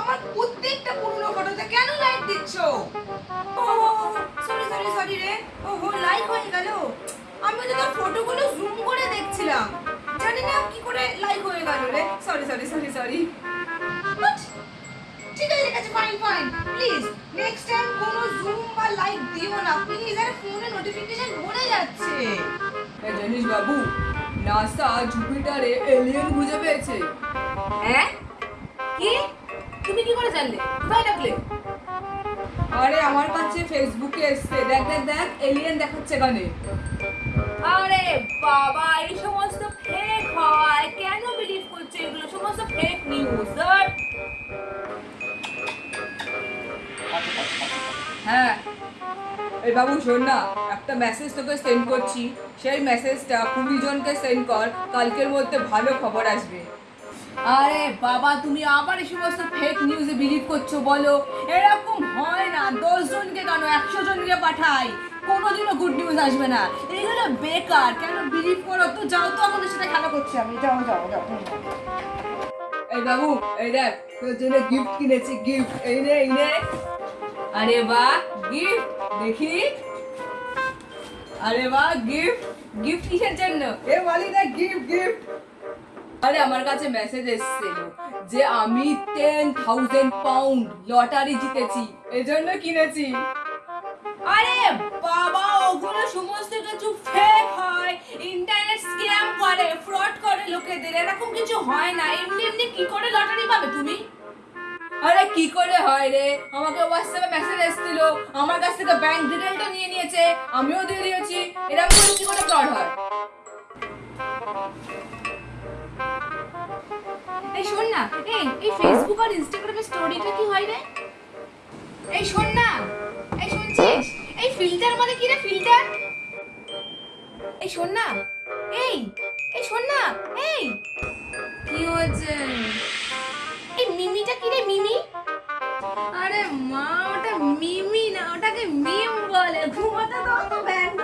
আমার প্রত্যেকটা পুরনো ফটোতে কেন লাইক দিচ্ছ? ও সরি সরি সরি রে। ও হো লাইক হয়ে গেল। আমি তো তোর ফটোগুলো জুম করে দেখছিলাম। জানি না কি করে লাইক হয়ে গেল রে। সরি সরি সরি সরি ঠিক আছে ঠিক আছে fine fine please next time কোনো জুম বা লাইক দিও না। প্লিজ আরে ফোনে নোটিফিকেশন ভরে যাচ্ছে। জানিস বাবু নাসা জুপিটারে এলিয়েন খুঁজে পেয়েছে। হ্যাঁ? কি? তুমি কি করে জানলে? কোথায় ডাকলে আরে আমার কাছে ফেসবুকে এসছে। দেখ দেখ দেখ এলিয়েন দেখাচ্ছে এখানে। আরে বাবা এই সমস্ত ফেক হয়। কেন বিলিভ করছ এগুলো? সমস্ত ফেক নিউজ স্যার হ্যাঁ। এই বাবু শোন না একটা মেসেজ তোকে সেন্ড করছি। সেই মেসেজটা কুড়ি জনকে সেন্ড কর। কালকের মধ্যে ভালো খবর আসবে। আরে বাবা, তুমি আবার এই সমস্ত ফেক নিউজে বিলিভ করছ বলো। এরকম হয় না। দশ জনকে কেন? একশো জনকে পাঠাই। কোনোদিনও গুড নিউজ আসবে না। এগুলো বেকার। কেন বিলিভ করো? তো যাও তো আমাদের সাথে খেলা করছি আমি। যাও যাও যাও এই বাবু, এই দেখ, তোর জন্য গিফট কিনেছি গিফট এই নে এই নে। আরে বাহ গিফট দেখি। আরে বাহ গিফট গিফট কিসের জন্য? এ বলি না গিফট গিফট আরে আমার কাছে মেসেজ এসেছিল যে আমি টেন থাউজেন্ড পাউন্ড লটারি জিতেছি, এজন্য কিনেছি। আরে বাবা, ওগুলো সমস্ত কিছু ফেক হয়। ইন্টারনেট স্ক্যাম করে ফ্রড করে লোকেদের, এরকম কিছু হয় না। এমনি এমনি কি করে লটারি পাবে তুমি? আরে কি করে হয় রে? আমাকে হোয়াটসঅ্যাপে মেসেজ এসেছিল। আমার কাছ থেকে ব্যাংক ডিটেলটা নিয়ে নিয়েছে। আমিও দিয়ে দিয়েছি। এরকম কি করে ফ্রড হয়? না? এই এই ফেসবুক আর ইনস্টাগ্রামে স্টোরিটা কি হয় রে? এই শোন না। এই শুনছিস? এই ফিল্টার মানে কি রে ফিল্টার এই শোন না। এই এই শোন না। এই, কি হয়েছে? এই মিমিটা কি রে মিমি? আরে মা, ওটা মিমি না, ওটাকে মিম বলে। ঘুমাতে দাও তো ব্যান্ড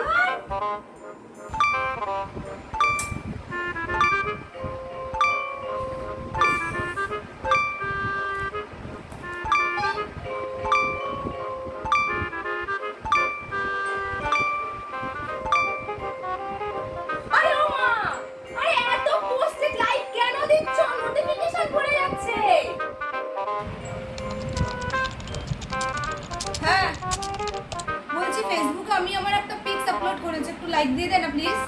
আমি আমার একটা পিকস আপলোড করেছি একটু লাইক দিয়ে দেন প্লিজ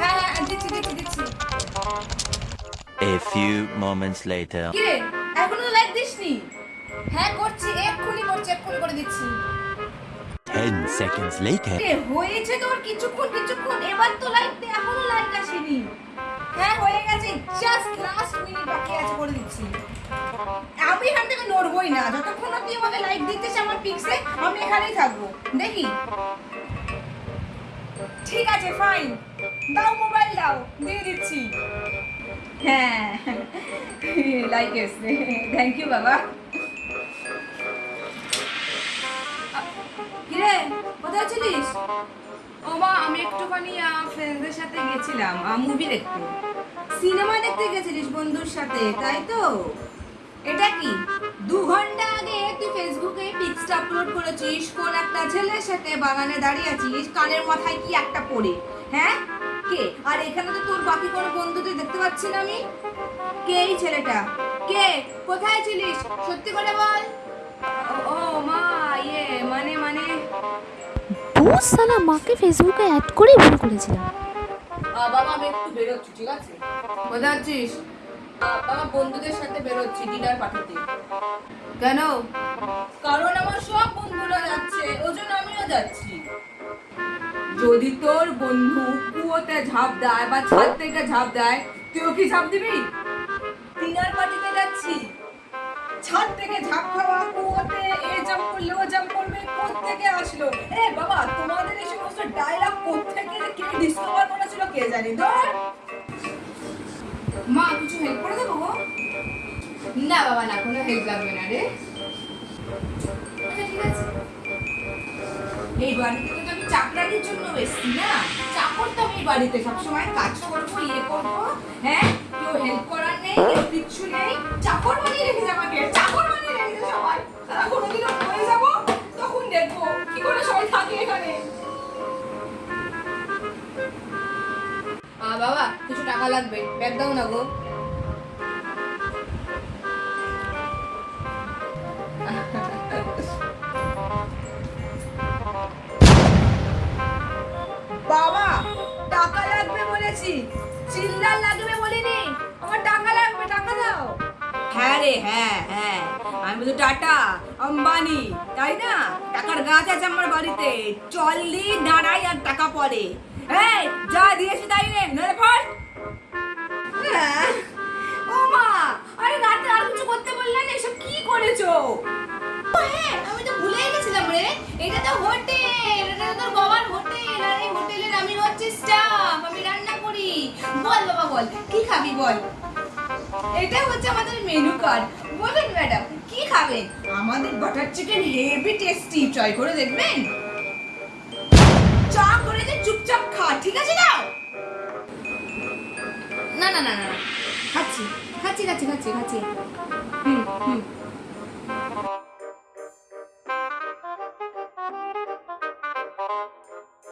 হ্যাঁ হ্যাঁ দিচ্ছি দিচ্ছি দিচ্ছি। A few moments later. কি রে? এখনও লাইক দিসনি? হ্যাঁ করছি এক্ষুনি করছি এক্ষুনি করে দিচ্ছি। 10 seconds later. এ হয়েছে তোর কিছুক্ষণ কিছুক্ষণ এবার তো লাইক দে এখনও লাইক আসেনি। হ্যাঁ হয়ে গেছে জাস্ট লাস্ট মিনিট বাকি আছে করে দিচ্ছি। আমি এখান থেকে নড়বই না যতক্ষণ লাইক দিতেছ আমার পিক্সে আমি এখানেই থাকব। দেখি? ঠিক আছে ফাইন দাও মোবাইল দাও দিয়ে দিচ্ছি। হ্যাঁ লাইক এসছে। থ্যাংক ইউ বাবা। কিরে কোথায় ছিলিস ও মা আমি একটুখানি ফ্রেন্ডদের সাথে গেছিলাম মুভি দেখতে। সিনেমা দেখতে গেছিলিস বন্ধুর সাথে তাই তো? এটা কি? ফেসবুকে আপলোড করেছিস কোন একটা ছেলের সাথে বাগানে দাঁড়িয়ে আছিস কানের মাথায় কি একটা পড়ে? হ্যাঁ? কে? আর এখানে তো তোর বাকি কোনো বন্ধুদের দেখতে পাচ্ছি না আমি। কে এই ছেলেটা? কে? কোথায় ছিলিস? সত্যি করে বল। ও- মা ইয়ে মানে মানে। বহুত সালা মাকে ফেসবুকে অ্যাড করে ভুল করেছিলাম। বাবা আমি একটু বেরোচ্ছি ঠিক আছে? কোথায় আছিস? বাবা যদি তোর বন্ধু কুয়োতে ঝাঁপ দেয় বা ছাদ থেকে ঝাঁপ দেয়, তুইও কি ঝাঁপ দিবি? ডিনার পার্টিতে যাচ্ছি। ছাদ থেকে ঝাঁপ খাওয়া কুয়োতে, এ জাম্প করলে ও জাম্প করবে থেকে আসলো? এ বাবা, তোমাদের এই সমস্ত ডায়লগ কোত্থেকে যে কে ডিসকভার করেছিল কে জানি? ধর। মা, কিছু হেল্প করে দেবো? না বাবা, না, কোনো হেল্প লাগবে না রে। আচ্ছা ঠিক আছে। এই বাড়িতে তো আমি চাকরানির জন্য এসছি না? চাকর তো আমি বাড়িতে সবসময় কাজ করব ইয়ে করব হ্যাঁ? কেউ হেল্প করার নেই কিছু নেই। চাকর বানিয়ে রেখেছে আমাকে, চাকর বানিয়ে বাবা কিছু টাকা লাগবে। ব্যাগ দাও না গো। বাবা টাকা লাগবে বলেছি। চিল্লার লাগবে বলিনি। আমার টাকা লাগবে টাকা দাও। হ্যাঁ রে হ্যাঁ হ্যাঁ। আমি তো টাটা, আম্বানি, তাই না? টাকার গাছ আছে আমার বাড়িতে, চললি দাঁড়াই আর টাকা পড়ে। এই, যা দিয়েছি তাই নে নড়ে পড় হ্যাঁ। ও মা, আরে রাতে আর কিছু করতে বললে না, এসব কি করেছ? হ্যাঁ আমি তো ভুলেই গেছিলাম রে। এটা তো হোটেল, এটা তো তোর হোটেল, আর এই হোটেলের আমি হচ্ছে স্টাফ, আমি রান্না করি। বল বাবা, বল, কি খাবি বল? এটা হচ্ছে আমাদের মেনু কার্ড বলুন ম্যাডাম কি খাবেন? আমাদের butter chicken heavy tasty try করে দেখবেন। চা করে যে চুপচাপ খা ঠিক আছে না? না না না না না। খাচ্ছি খাচ্ছি খাচ্ছি খাচ্ছি খাচ্ছি। হুম হুম।